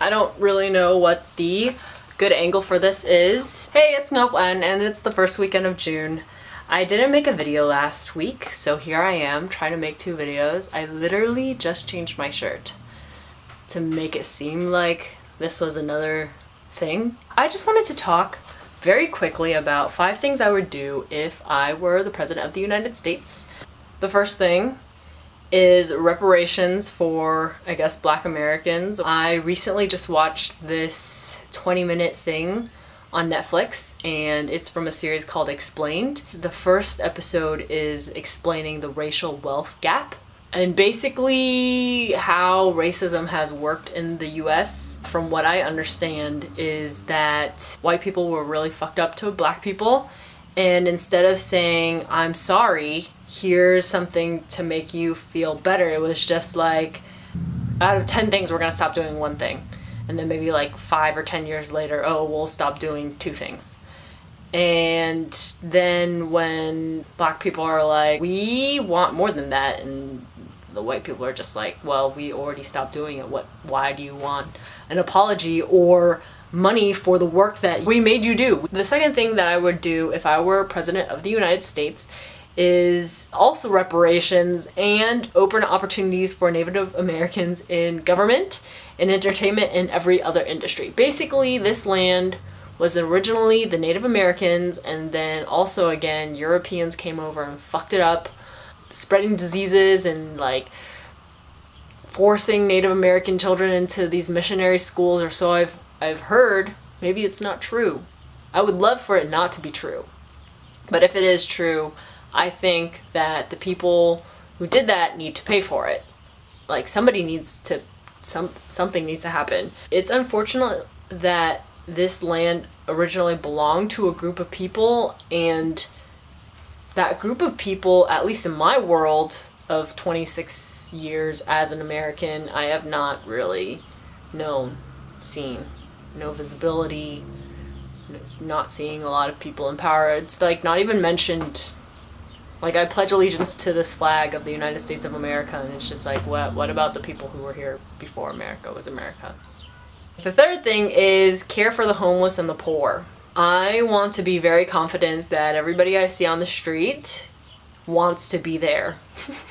I don't really know what the good angle for this is. Hey, it's Ngọc and it's the first weekend of June. I didn't make a video last week, so here I am trying to make two videos. I literally just changed my shirt to make it seem like this was another thing. I just wanted to talk very quickly about five things I would do if I were the President of the United States. The first thing is reparations for, I guess, black Americans. I recently just watched this 20 minute thing on Netflix and it's from a series called Explained. The first episode is explaining the racial wealth gap and basically how racism has worked in the US from what I understand is that white people were really fucked up to black people and instead of saying I'm sorry here's something to make you feel better. It was just like, out of 10 things, we're gonna stop doing one thing. And then maybe like five or 10 years later, oh, we'll stop doing two things. And then when black people are like, we want more than that, and the white people are just like, well, we already stopped doing it. What? Why do you want an apology or money for the work that we made you do? The second thing that I would do if I were president of the United States is also reparations and open opportunities for Native Americans in government, in entertainment, and every other industry. Basically, this land was originally the Native Americans and then also again Europeans came over and fucked it up, spreading diseases and like forcing Native American children into these missionary schools or so I've I've heard. Maybe it's not true. I would love for it not to be true. But if it is true, I think that the people who did that need to pay for it. Like somebody needs to, some something needs to happen. It's unfortunate that this land originally belonged to a group of people and that group of people, at least in my world of 26 years as an American, I have not really known, seen, no visibility, it's not seeing a lot of people in power. It's like not even mentioned like I pledge allegiance to this flag of the United States of America and it's just like what what about the people who were here before America was America? The third thing is care for the homeless and the poor. I want to be very confident that everybody I see on the street wants to be there.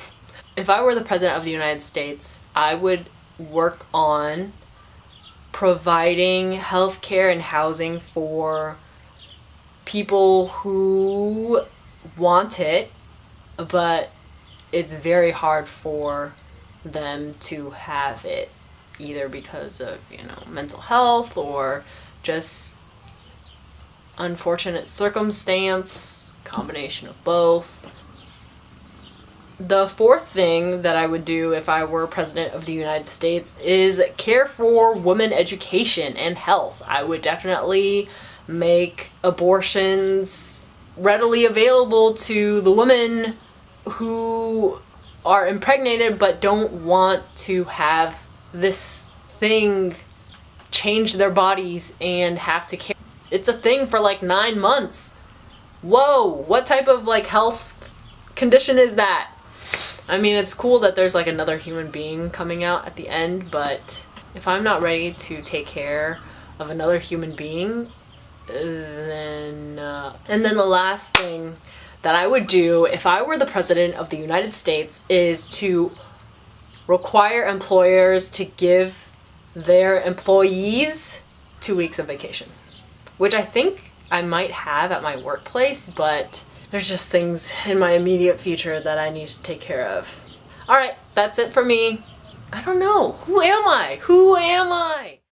if I were the President of the United States, I would work on providing health care and housing for people who want it but it's very hard for them to have it either because of you know mental health or just unfortunate circumstance combination of both the fourth thing that I would do if I were president of the United States is care for women education and health. I would definitely make abortions readily available to the women who are impregnated but don't want to have this thing change their bodies and have to care. It's a thing for like nine months. Whoa, what type of like health condition is that? I mean, it's cool that there's like another human being coming out at the end, but if I'm not ready to take care of another human being, then, uh, and then the last thing that I would do if I were the president of the United States is to require employers to give their employees two weeks of vacation, which I think I might have at my workplace, but there's just things in my immediate future that I need to take care of. All right, that's it for me. I don't know. Who am I? Who am I?